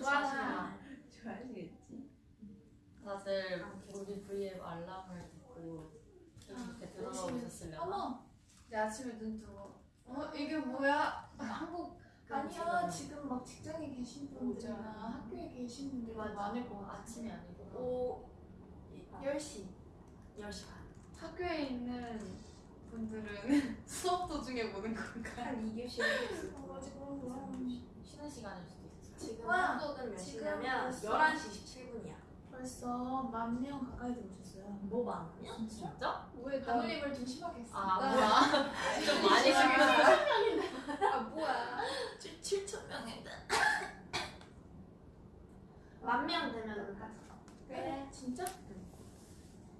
좋아하시나? 좋아하시겠지? 다들 우리 VM 알람을 듣고 이렇게 들어가 오셨으려나? 어머! 내 아침에 눈 뜨고 어? 이게 뭐야? 한국 아니야 지금 막 직장에 계신 분들이나 학교에 계신 분들 맞아. 많을 것 같아 아침이 아니고 오 10시 10시 반 학교에 있는 분들은 수업 도중에 보는 건가? 한 2교시 쉬는 시간일 수도 있어요 지금 와, 한국은 몇 지금 시냐면 벌써- 11시 17분이야. 벌써 만 명 가까이 들어오셨어요. 뭐 많으면? 진짜? 왜 단올림을 좀 심하게 했어? 아 뭐야? 좀 많이 쉬었어. 아 뭐야? 7천 명인데. 만명 되면 하자. 그래? 진짜?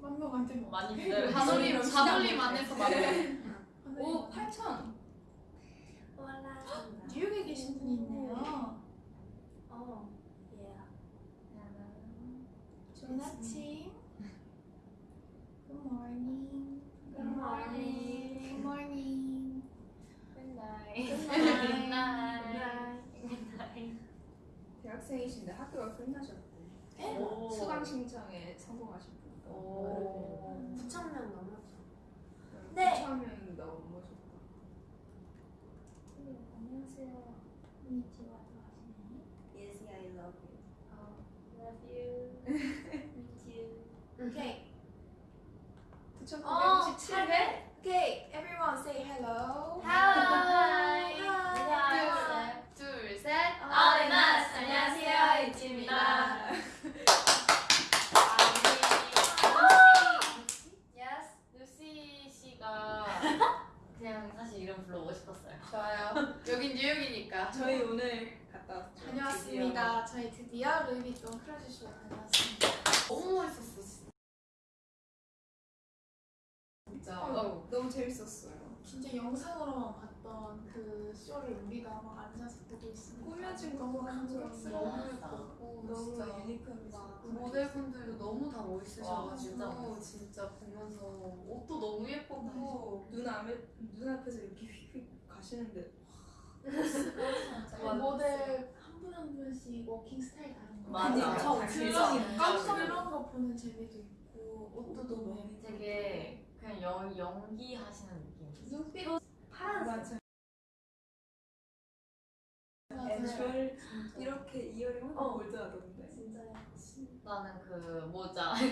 만명 안 되면 많이 기다려. 단올림 단올림 안에서 만 명. 오, 8천 올라 뉴욕에 계신 분이 있네요 어 예. 좋은 아침 Good morning Good morning. Good morning Good night 대학생이신데 학교가 끝나셨대. 오. 수강 신청에 성공하신 분. 오 9천 명 넘었어 네. 처음엔 넘으셨다. 안녕하세요 하시네 Yes, I love you Love you Miss you 오케이 9,997회? 오케이 everyone say hello. Hi. 둘셋 안녕하세요. 이지입니다 그냥 사실 이름 불러보고 싶었어요. 좋아요. 여긴 뉴욕이니까. 저희 오늘 갔다 왔죠. 다녀왔습니다. 저희 드디어 루이비통 크루즈쇼 다녀왔습니다. 너무 멋있었어 진 너무 재밌었어요. 진짜 영상으로만 봤던 그 쇼를 우리가 막 앉아서 보고 있으니까 꾸며진 거 너무 감격스러워 너무 잘 모델분들도 너무 다 와, 멋있으셔가지고 진짜 진짜, 보면서 옷도 너무 예뻤고 눈 앞에 눈 앞에서 이렇게 휙휙 가시는데 그 모델 한 분 한 분씩 워킹 스타일 다른 거. 맞아. 그런 깜짝 이런 거 보는 재미도 있고 옷도 너무 되게 그냥 연, 연기하시는 느낌 눈빛 파란색 맞아요 애절 이렇게 이어링 어. 하고 골드하던데. 진짜요 나는 그 모자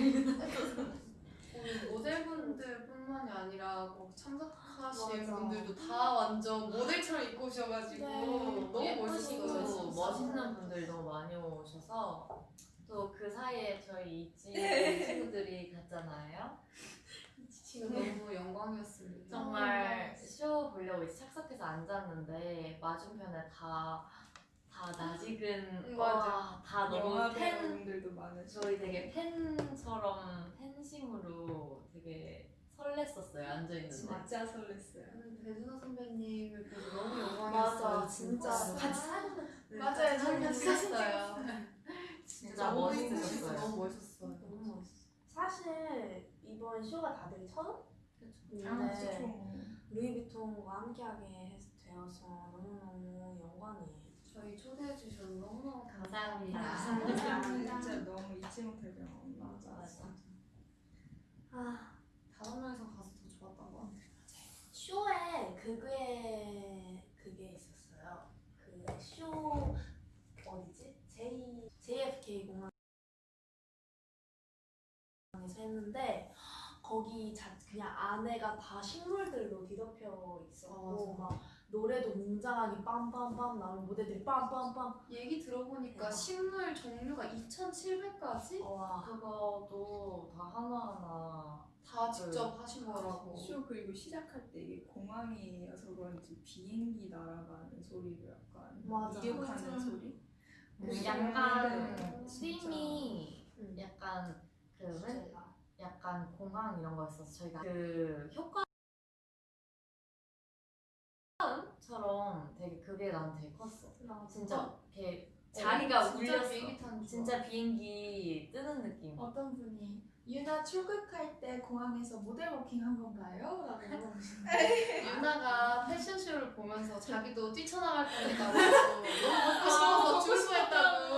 모델분들뿐만이 아니라 뭐 참석하신 맞아. 분들도 다 완전 모델처럼 입고 오셔가지고 네. 너무 멋있어요. 멋있는 분들 너무 많이 오셔서 또 그 사이에 저희 있지 친구들이 갔잖아요 너무 영광이었습니다. 정말 쇼 보려고 이제 착석해서 앉았는데 맞은편에 다, 다 낯익은 응, 와, 다 너무 팬 배우분들도 많으시고. 저희 되게 팬처럼 팬심으로 되게 설렜었어요 앉아 있는데 진짜 설렜어요. 저는 배준호 선배님을 보고 너무 영광이었어요. 맞아 진짜 같이 사진 맞아요. 저희 같이 샀어요. 진짜 너무 멋있으셨어요. 멋있었어요. 너무 멋있었어요. 너무 멋있어 사실 이번 쇼가 다들 처음? 아, 근데 그쵸. 루이비통과 함께하게 되어서 너무너무 영광이에요 저희 초대해 주셔서 너무너무 감사합니다. 감사합니다. 진짜 너무 잊지 못할 경험. 맞아 맞아. 아 다섯 명이서 가서 더 좋았던 것 같아요. 쇼에 그게 그게 있었어요. 그 쇼 어디지? J JFK 공항에서 했는데 거기 자 그냥 안에가 다 식물들로 뒤덮여 있었고 맞아. 막 노래도 웅장하게 빰빰빰 나오는 무대들이 빰빰빰 얘기 들어보니까 대박. 식물 종류가 2,700가지? 와 그거도 다 하나하나 다 직접 하신 거라고. 쇼 그리고 시작할 때 이게 공항이어서 그런지 비행기 날아가는 소리로 약간 맞아. 이륙하는. 소리? 그 약간 네, 음. 약간 그 맨, 주제가. 약간 공항 이런 거였어서 저희가 그 효과음처럼 되게 그게 난 되게 컸어. 진짜 이렇게 자리가 진짜 울렸어. 비행기 타는 줄 진짜 비행기 뜨는 느낌. 어떤 분이 유나 출국할 때 공항에서 모델 워킹 한 건가요? 라고 물어보시는데. 유나가 패션쇼를 보면서 자기도 뛰쳐나갈 뻔했다고 너무 먹고 싶어서 출소했다고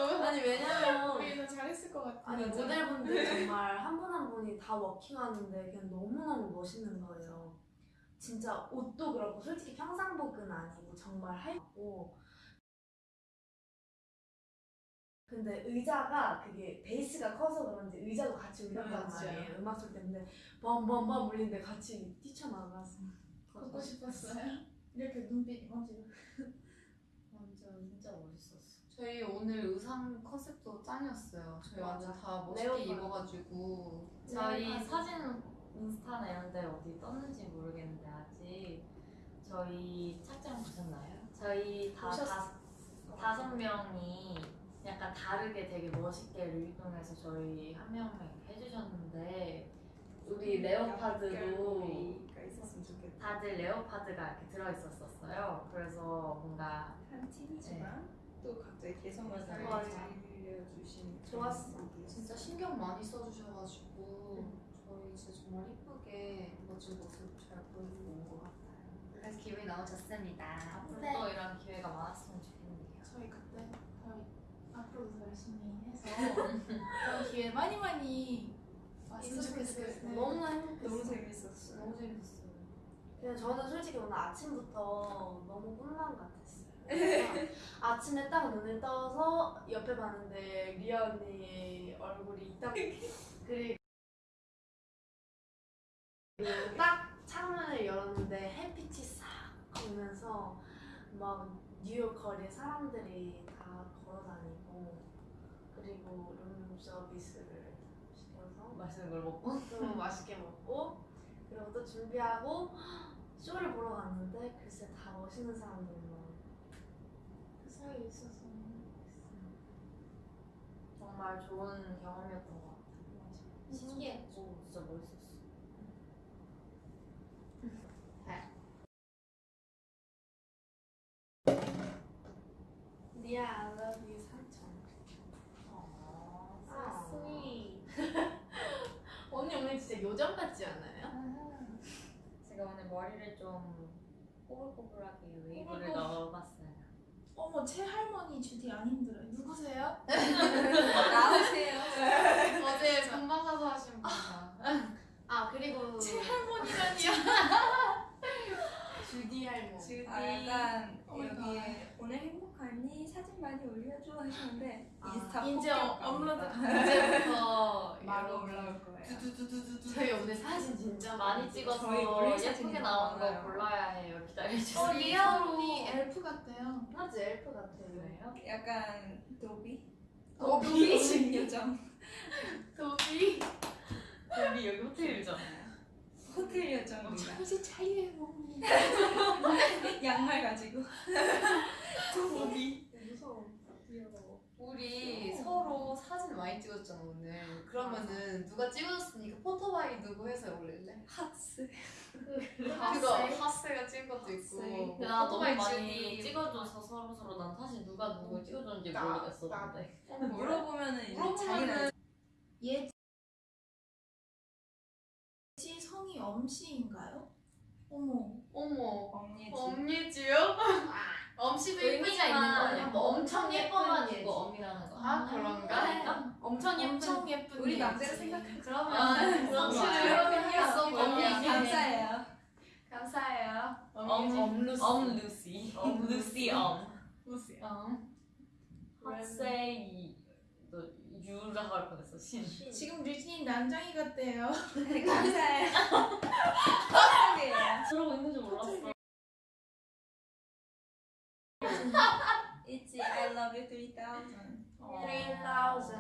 같아요. 아니 모델분들 정말 한 분이 다 워킹하는데 그냥 너무너무 멋있는 거예요. 진짜 옷도 그렇고 솔직히 평상복은 아니고 정말 하얗고 근데 의자가 그게 베이스가 커서 그런지 의자도 같이 울렸단 맞아요. 말이에요. 음악 소리 때문에 빰빰빰 울리는데 같이 뛰쳐나가서 걷고 싶었어요. 이렇게 눈빛 어지러. 완전 진짜 멋있었어. 저희 오늘 의상 컨셉도 짱이었어요. 저희. 완전 다 멋있게. 입어가지고 저희 네, 사진 인스타나 이런 데 어디 떴는지 모르겠는데 아직 저희 착장 보셨나요? 저희 다, 보셨- 다 다섯 명이 약간 다르게 되게 멋있게 류이동해서 저희 한 명을 해주셨는데 우리 레오파드도 있었으면 좋겠다. 다들 레오파드가 이렇게 들어있었었어요. 그래서 뭔가 한 팀이지만 또 각자의 개성을 잘 맞아. 알려주신 좋았어. 진짜 신경 많이 써주셔가지고 저희 진짜 정말 이쁘게 멋진 모습 잘 보여주고 온것 같아요. 그래서 기분이 너무 좋습니다. 앞으로 네. 또 이런 기회가 많았으면 좋겠네요. 저희 그때 저희 앞으로도 더 열심히 해서 그런 기회 많이 많이 왔으면 있었으면 좋겠어요. 좋겠어요. 네. 너무나 행복했어요. 너무 재밌었어요. 너무 재밌었어요. 그냥 저는 솔직히 오늘 아침부터 너무 꿈만 같았어요. 아침에 딱 눈을 떠서 옆에 봤는데 리아 언니의 얼굴이 딱 그리고 딱 창문을 열었는데 햇빛이 싹 오면서 막 뉴욕 거리에 사람들이 다 걸어다니고 그리고 룸 서비스를 시켜서 맛있는 걸 먹고? 또 맛있게 먹고 그리고 또 준비하고 쇼를 보러 갔는데 글쎄 다 멋있는 사람들만 그사 이에 있어서 정말 좋은 경험이었던 것 같아요. 신기했고 진짜 멋있었어. 리아 I love you 삼촌 아 sweet 언니 오늘 진짜 요정 같지 않아요? 제가 오늘 머리를 좀 꼬불꼬불하게 웨이브를 꼬불꼬불. 넣어봤어요. 어머 제 할머니 주디 안 힘들어요. 누구세요? 나오세요. 어제 금방 가서 하신 분이다. 아 그리고 제 할머니라니요. 주디 할머 주디 아, 약간 어, 여기에 오늘 행복하니 사진 많이 올려줘 하시는데 아, 인스타 이제 어-. 업로드 이제부터 바로 올라올 거예요. 두두두두두두 저희 오늘 사진 진짜 많이 찍어서 예쁘게 나온 거. 골라야 해요. 기다려주세요. 어 리아 언니 엘프 같아요. 맞지 엘프 같아요? 약간 도비? 도비? 요정 도비. 우리 여기 호텔이잖아요. 호텔 요정입니다. 정신 먹니. 양말 가지고 도비 무서워 귀여워 우리 서로 사진 많이 찍었잖아 오늘. 그러면은 누가 찍어줬으니까 포토바이 누구 해서 올릴래? 핫스 그거 하스가 찍은 것도 있고. 뭐나 너무 포토바이 많이. 찍어줘서 서로 서로 난 사실 누가 누구 찍어줬는지 나- 모르겠었는데. 물어보면은 이제 물어보면은 자기는 예 성이 엄씨인가요? 어머. 어머. 언니지 엄예지요? 엄씨도 예쁘지 의미가 있는 거거 아니야? 뭐 엄청 예쁜 예뻐가지고 예지. 엄이라는 거. 아 그런가? 아닌가? 엄청 예쁜 엄청 예쁜 우리. 남자를 생각해 그러면 아, 그런 엄씨를 거야. 예쁘게 했어 언니 보니까. 감사해요 감사해요. 엄 엄 루시. 엄 루시. 엄 루시 엄. 어. 핫세이 너 유라고 할 뻔했어 신. 지금 류진이 난장이 같대요. 감사해요. 감사해요 그러고 있는 줄 몰랐어. It's I love you 3000 3000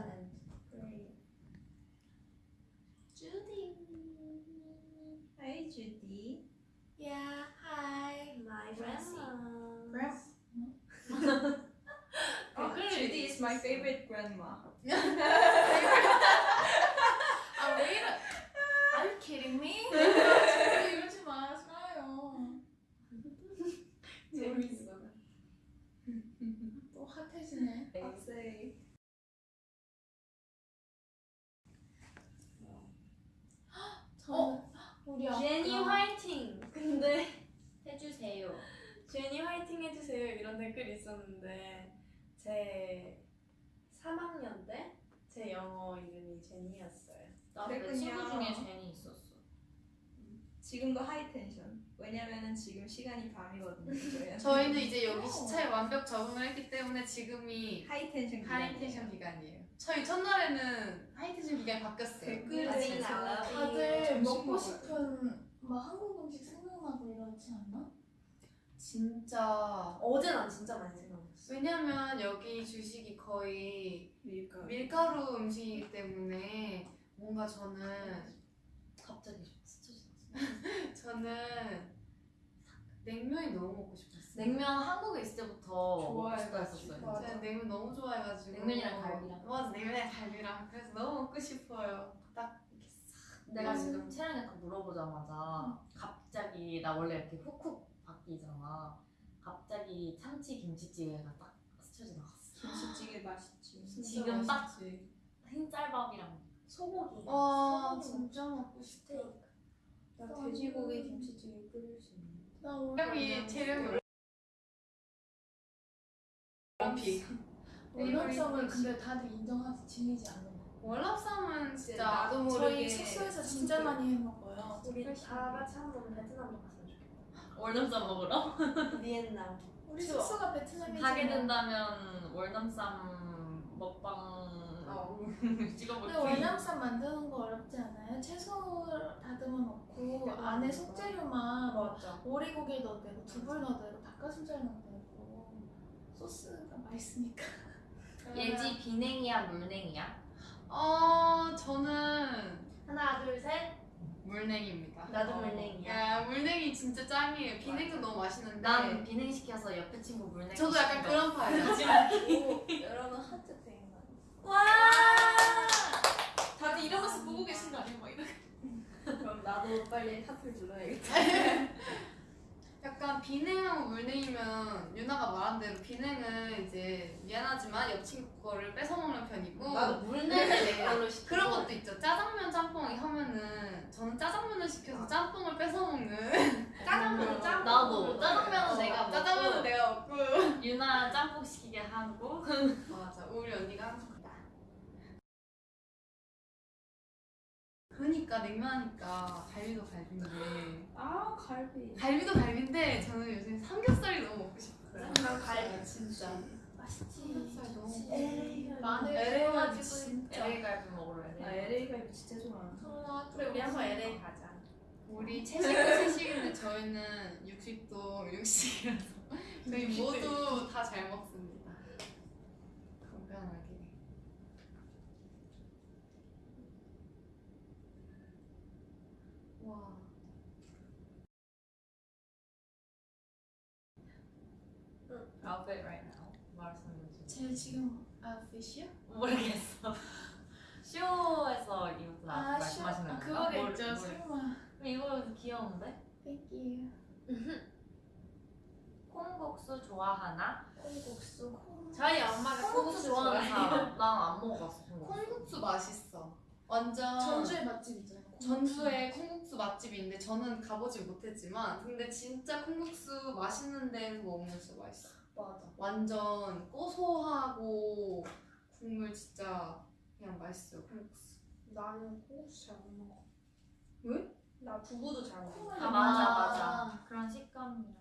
주디. Judy. Yeah, hi. My grandma Grandma. oh, Judy is my favorite grandma 아, 왜 이래? Are you kidding me? 이러지 마세요. 재밌어 또 핫해지네. 박세희 저는 우리 아까 제니 화이팅 근데 해주세요. 제니 화이팅 해주세요 이런 댓글이 있었는데 제 3학년 때 제 영어 제니였어요. 나내 그랬군요. 친구 중에 제니 있었어. 지금도 high tension. 왜냐면은 지금 시간이 밤이거든요. 저희한테. 저희는 이제 여기 시차에 완벽 적응을 했기 때문에 지금이 high tension high tension 기간이에요. 저희 첫날에는 high tension 기간이 바뀌었어요. 댓글에 다들 먹고 먹어요. 싶은 막 한국 음식 생각나고 이러지 않나? 진짜 어제 난 진짜 많이 생각났어. 왜냐면 여기 주식이 거의 밀가루. 밀가루 음식이기 때문에 뭔가 저는 갑자기 스쳐졌어. 저는 냉면이 너무 먹고 싶었어요. 냉면 한국에 있을 때부터 먹고 싶다 좋아해가지고. 했었어요. 제가 냉면 너무 좋아해가지고 냉면이랑 갈비랑. 맞아 냉면이랑 갈비랑 그래서 너무 먹고 싶어요. 딱 이렇게 싹 내가 음. 지금 채령이한테 물어보자마자 갑자기 나 원래 이렇게 훅훅 바뀌잖아. 갑자기 참치 김치찌개가 딱 스쳐 지나갔어. 김치찌개 맛있지. 지금 딱 맛있지. 흰쌀밥이랑 소고기. 와 소고기 진짜 먹고 싶다. 나 돼지고기 김치찌개 끓일 수 있는. 나 오늘 재령이 원피. 월남쌈을 근데 다들 인정하지 질리지 않는 거. 월남쌈은 진짜 나도 모르게 저희 숙소에서 진짜 많이 해 먹어요. 우리 다 같이 한번 베트남 좋겠다. 월남쌈 먹으러 비엔나. 우리. 숙소가 베트남이잖아. 가게 된다면 월남쌈 먹방 찍어볼게. 근데 월남쌈 만드는 거 어렵지 않아요? 채소 다듬어 놓고 안에 속재료만 뭐 맞아. 오리고기 넣어도 되고 두부 넣어도 되고 닭가슴살 넣어도 되고 소스가 맛있으니까. 예지 비냉이야 물냉이야? 어 저는 하나 둘 셋. 물냉입니다. 나도 어. 물냉이야. 야 물냉이 진짜 짱이에요. 비냉도 너무 맛있는데. 난 비냉 시켜서 옆에 친구 물냉. 저도 약간 그런 파예요. 오, 여러분 하트 땡. 와! 다들 이러면서 보고 계신 거 아니에요? 막 이렇게. 그럼 나도 빨리 하트를 눌러야겠다. 약간 비냉하고 물냉이면 유나가 말한 대로 비냉은 이제 미안하지만 옆 친구 거를 뺏어 먹는 편이고 나도 물냉을 걸로 시켜. 그런 것도 있죠. 짜장면 짬뽕이 하면은 저는 짜장면을 시켜서 짬뽕을 뺏어 먹는 짜장면 짬뽕. 나도 짜장면은 어, 내가 먹고 짜장면은 내가 먹고 유나 짬뽕 시키게 하고 맞아 우리 언니가 항상 그다 그러니까 냉면하니까 갈비도 갈비인데 아 갈비. 갈비도 갈비인데 저는 요새 삼겹살이 너무 먹고 싶어요. 난 갈비 진짜. 맛있지. 삼겹살 너무 마늘 LA 갈비 구워가지고 진짜. LA 갈비 먹으러 LA. 나 LA 갈비 진짜 좋아. 그래 우리 한번 LA 가자. 우리 채식도 채식인데 저희는 육식도 육식이라서 저희 모두 다 잘 먹습니다. 건강하게. 와. Outfit right now. 말씀해 주세요. 제 지금 아웃핏이요? 모르겠어. 쇼에서 이거 아, 말씀하시는 아, 건가? 그거가 뭘- 있죠. 뭘- 설마. 이거 귀여운데? Thank you. 콩국수 좋아하나? 콩국수. 저희 엄마가 콩국수 좋아하는 사람. 난안 먹어봤어. 콩국수. 콩국수 맛있어. 완전 전주의 맛집 있잖아요. 전주에 콩국수 맛집이 있는데 저는 가보지 못했지만 근데 진짜 콩국수 맛있는 데서 먹으면 진짜 맛있어. 맞아. 완전 고소하고 국물 진짜 그냥 맛있어요 콩국수. 나는 콩국수 잘 못 먹어. 왜? 나 두부도 잘못 먹어. 아 맞아 맞아. 그런 식감이랑.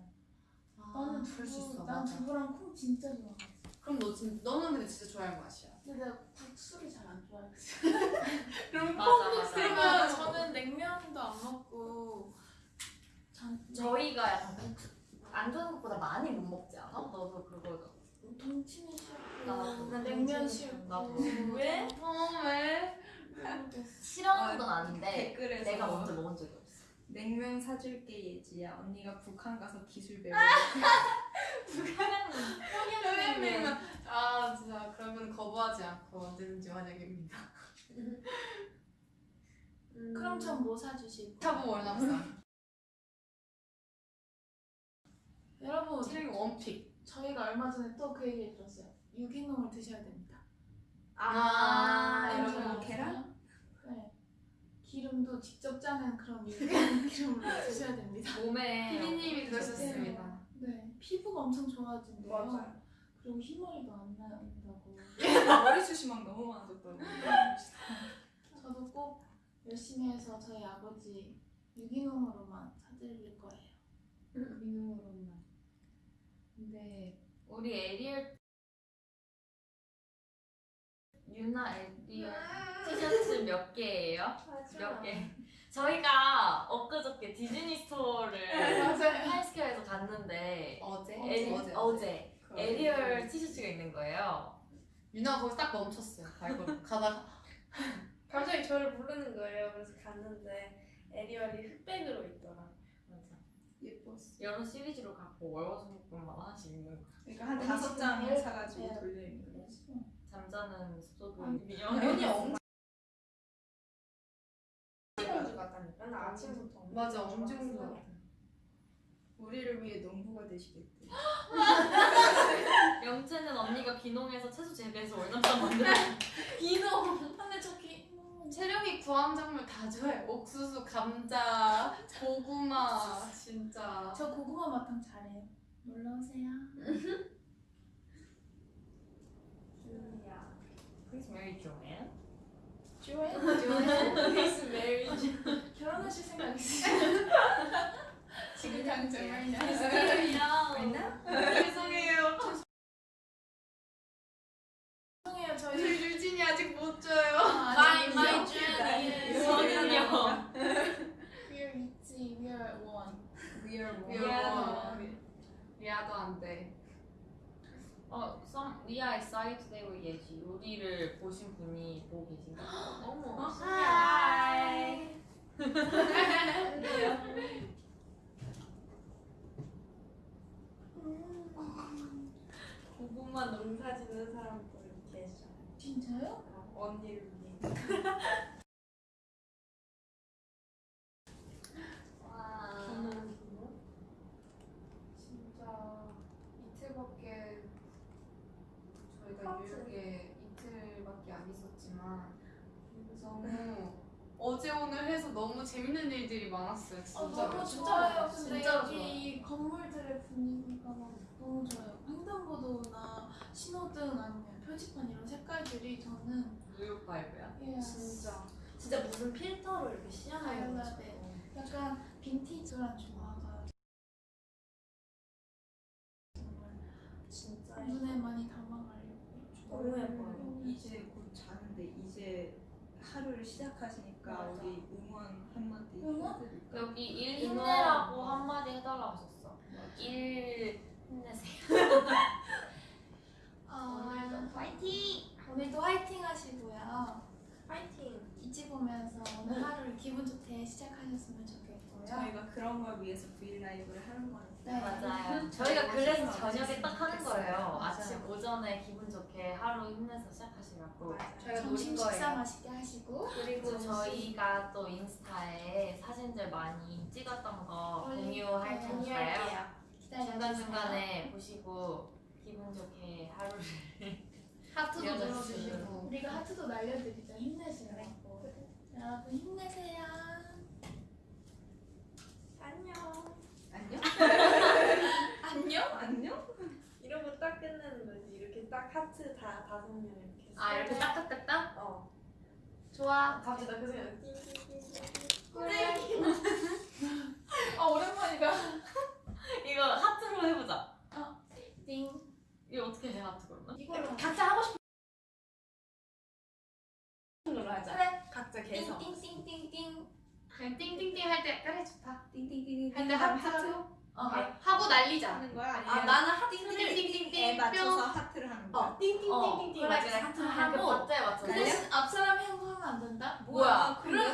나는 그럴 수 있어. 두부, 난 맞아. 두부랑 콩 진짜 좋아해. 그럼 너 진, 너는 근데 진짜 좋아할 맛이야. 근데 내가 국수를 잘 안 좋아해. 그럼 맞아. 그러면 저는 냉면도 안 먹고 전 저희가 약간 국수 안 좋아하는 것보다 많이 못 먹지 않아? 너도 그거 동치미 싫고. 난 냉면 싫고 나도. 왜? 어 왜? 싫어하는 건 아닌데 댓글에서 내가 먼저 먹은 적이 없어. 냉면 사줄게 예지야. 언니가 북한 가서 기술 배워. 평양냉면 아 진짜 그러면 거부하지 않고 언제든지 환영입니다. 그럼 전 뭐 사주실 거예요? 차보 월남쌈. 여러분 체력이 원픽. 저희가 얼마 전에 또 그 얘기 들었어요. 유기농을 드셔야 됩니다. 아, 냄새 여러분? 계란? 네. 기름도 직접 짜는 그런 유기농 기름으로 드셔야 됩니다. 몸에 피디님이 그러셨습니다. 네, 피부가 엄청 좋아진대요. 맞아요. 그리고 흰머리도 안 난다고. 머리숱이 막 너무 많아졌다고. 열심히 해서 저희 아버지 유기농으로만 사드릴 거예요. 미국으로만. 근데 우리 에리얼 유나 에리얼 티셔츠 몇 개예요? 몇 개? 저희가 엊그저께 디즈니 스토어를. 타임스퀘어에서 갔는데 어제? 에리, 어제. 어제 에리얼 티셔츠가 있는 거예요. 유나가 거기서 딱 멈췄어요. 발걸음. 가다가 갑자기 저를 부르는 거예요. 그래서 갔는데 에리얼이 흑백으로 있더라. 맞아. 예뻤어. 여러 시리즈로 갖고 월화수목금만 하나씩 있는 거. 그러니까 한 다섯 장을 일- 사가지고 네. 돌려 입는 거지. 잠자는 아니, 미용해. 언니 엄청 공주 같다니까. 맨날 아침부터. 맞아 엄청. 좋아. 우리를 위해 농부가 되시겠대. 영채는 언니가 귀농해서 채소 재배해서 월남쌈 만들어. 기농. 근데 저 기. 음, 체력이 구황 작물 다 좋아해. 옥수수, 감자, 고구마 진짜. 저 고구마 마탕 잘해요. 놀러 오세요. 주야. Marry Joanne. 조에 Please marry. 결혼하실 생각 있으세요? 지금 당장 right now. 맞나? 죄송해요. 죄송해요 저희. 저희 유진이 아직 못 줘요. My my 아직이요? journey. 저는요. We're Itzy. We're one. We are one. 미안하다. 미아도 안 돼. 어, some we are excited today with 예지. 요리를 보신 분이 보고 계신가? 어머. Hi. 고구마 농사 짓는 사람들 계셔. 진짜요? 언니를 위해. 와. 저는 뭐? 진짜 이틀밖에 저희가 하트. 뉴욕에 이틀밖에 안 있었지만 너무 어제 오늘 해서 너무 재밌는 일들이 많았어요. 어, 진짜. 너무 진짜 좋아요. 좋아. 근데 여기 좋아. 이 건물들의 분위기가 막 너무 좋아요. 횡단보도나 신호등 아니면 표지판 이런 색깔들이 저는 뉴욕 바이브야. 예, 진짜. 진짜 무슨 필터로 이렇게 시원하게 발라드. 약간 빈티지한 조화가 정말 진짜. 눈에 많이 담아가려고 너무 예뻐요. 이제 곧 자는데 이제 하루를 시작하시니까 맞아. 우리 응원 한마디 응원? 여기 일. 힘내라고 한마디 해달라고 하셨어. 일 힘내세요. 오늘도 파이팅! 오늘도 화이팅 하시고요. 파이팅. ITZY 보면서 오늘 하루를 기분 좋게 시작하셨으면 좋겠고요. 저희가 그런 걸 위해서 V LIVE를 하는 거니까. 네. 맞아요. 저희가 그래서. 저녁에 딱 하는 거예요. 맞아요. 아침 오전에 기분 좋게 하루 힘내서 시작하시라고. 저희가 점심 식사 거예요. 맛있게 하시고 그리고 저희가 또 인스타에 사진들 많이 찍었던 거. 공유할 테니까요. 기다려주세요. 중간중간에 보시고 기분 좋게 하루를 하트도. 눌러주시고. 우리가 하트도 날려드리죠. 힘내시라고. 여러분 힘내세요. 안녕. 안녕? 안녕. 안녕? 이러고 딱 끝내는 거지. 이렇게 딱 하트 다 다섯 명 이렇게. 아 이렇게 쏘고. 딱딱 딱 딱? 어. 좋아. 갑자기 나그 생각. 띵띵띵. 그래. 아 오랜만이다. 이거 하트로 해보자. 띵. 이거 어떻게 해 하트 그러면? 이걸로 각자 하고 싶은 걸로 하자. 그래. 계속. 띵띵띵띵띵. 그냥 띵띵띵 할 때 그래 좋다. 띵띵띵띵. 근데 하트 어. 하고 날리자. 하는 거야? 아니면 아 나는 하트를 띵띵띵띵 맞춰서 뿅. 하트를 하는 거야? 어 띵띵띵띵띵 그래 그래 하트 하고 맞춰. 그 대신 앞 사람이 하면 안 된다? 뭐야? 내